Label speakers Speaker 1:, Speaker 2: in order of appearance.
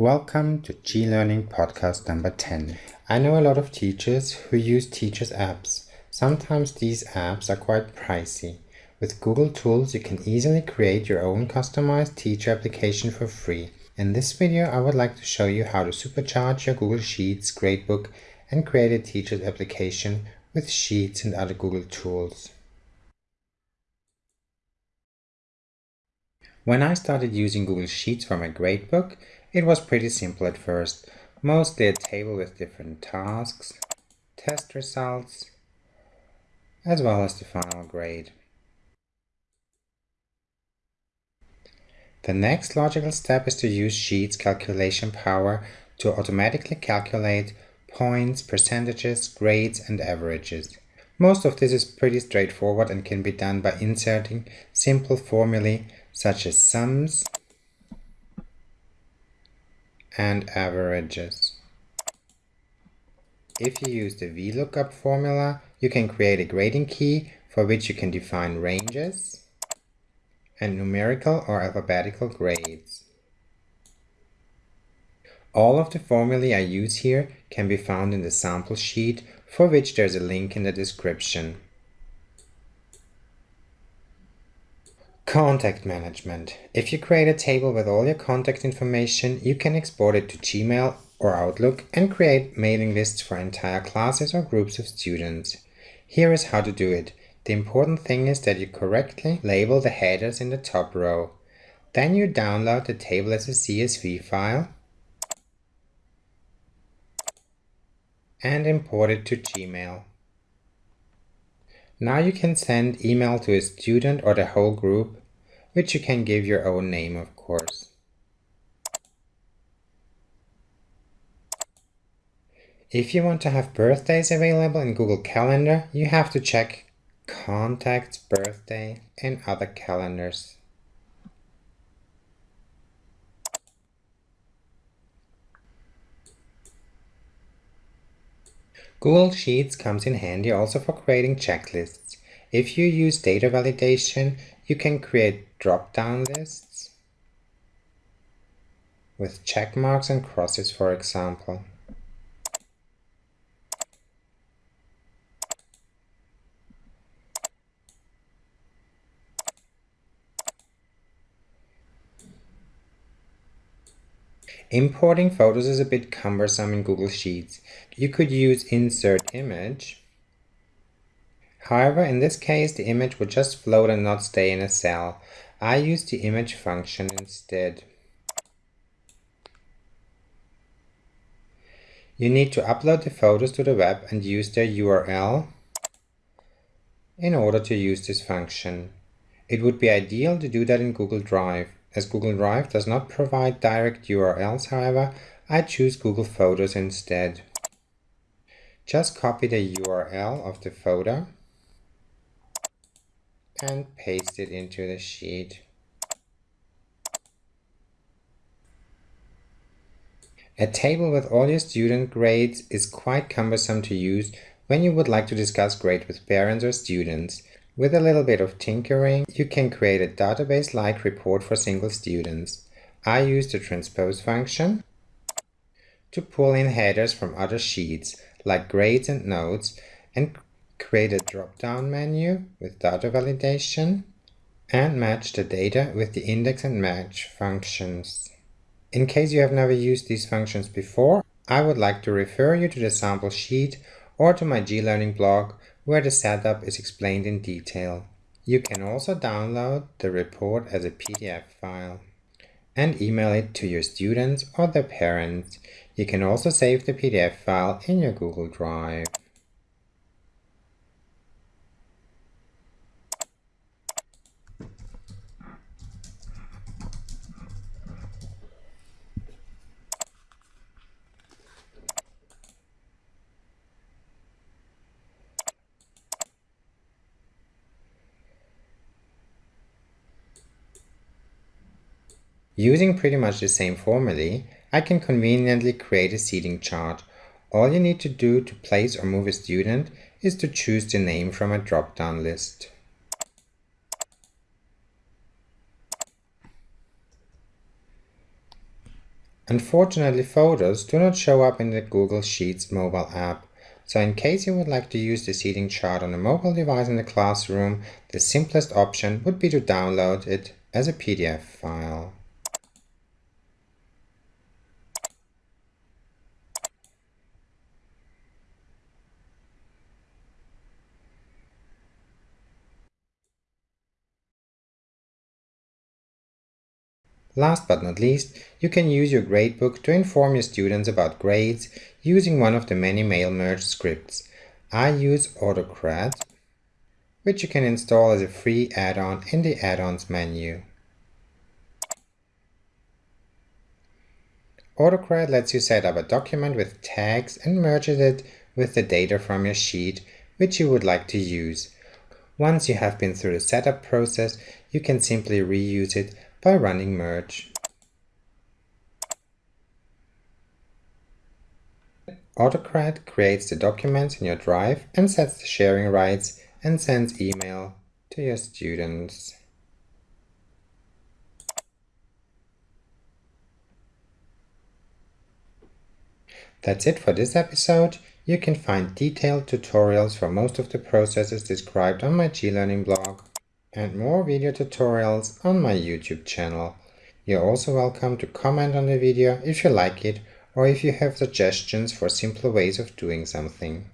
Speaker 1: Welcome to G-Learning podcast number 10. I know a lot of teachers who use teachers apps. Sometimes these apps are quite pricey. With Google Tools, you can easily create your own customized teacher application for free. In this video, I would like to show you how to supercharge your Google Sheets gradebook and create a teacher's application with Sheets and other Google tools. When I started using Google Sheets for my gradebook, it was pretty simple at first, mostly a table with different tasks, test results, as well as the final grade. The next logical step is to use Sheets calculation power to automatically calculate points, percentages, grades, and averages. Most of this is pretty straightforward and can be done by inserting simple formulae such as sums, and averages. If you use the VLOOKUP formula, you can create a grading key for which you can define ranges and numerical or alphabetical grades. All of the formulae I use here can be found in the sample sheet for which there's a link in the description. Contact management. If you create a table with all your contact information, you can export it to Gmail or Outlook and create mailing lists for entire classes or groups of students. Here is how to do it. The important thing is that you correctly label the headers in the top row. Then you download the table as a CSV file and import it to Gmail. Now you can send email to a student or the whole group which you can give your own name, of course. If you want to have birthdays available in Google Calendar, you have to check Contacts, Birthday, and other calendars. Google Sheets comes in handy also for creating checklists. If you use data validation, you can create drop-down lists with check marks and crosses, for example. Importing photos is a bit cumbersome in Google Sheets. You could use insert image However, in this case, the image would just float and not stay in a cell. I use the image function instead. You need to upload the photos to the web and use their URL in order to use this function. It would be ideal to do that in Google Drive. As Google Drive does not provide direct URLs, however, I choose Google Photos instead. Just copy the URL of the photo and paste it into the sheet. A table with all your student grades is quite cumbersome to use when you would like to discuss grades with parents or students. With a little bit of tinkering, you can create a database-like report for single students. I use the transpose function to pull in headers from other sheets, like grades and notes, and create a drop-down menu with data validation, and match the data with the index and match functions. In case you have never used these functions before, I would like to refer you to the sample sheet or to my G-Learning blog where the setup is explained in detail. You can also download the report as a PDF file and email it to your students or their parents. You can also save the PDF file in your Google Drive. Using pretty much the same formulae, I can conveniently create a seating chart. All you need to do to place or move a student is to choose the name from a drop-down list. Unfortunately, photos do not show up in the Google Sheets mobile app, so in case you would like to use the seating chart on a mobile device in the classroom, the simplest option would be to download it as a PDF file. Last but not least, you can use your gradebook to inform your students about grades using one of the many mail merge scripts. I use Autocrat, which you can install as a free add-on in the add-ons menu. Autocrat lets you set up a document with tags and merges it with the data from your sheet which you would like to use. Once you have been through the setup process, you can simply reuse it by running merge. Autocrat creates the documents in your drive and sets the sharing rights and sends email to your students. That's it for this episode. You can find detailed tutorials for most of the processes described on my G-Learning blog and more video tutorials on my YouTube channel. You're also welcome to comment on the video if you like it or if you have suggestions for simpler ways of doing something.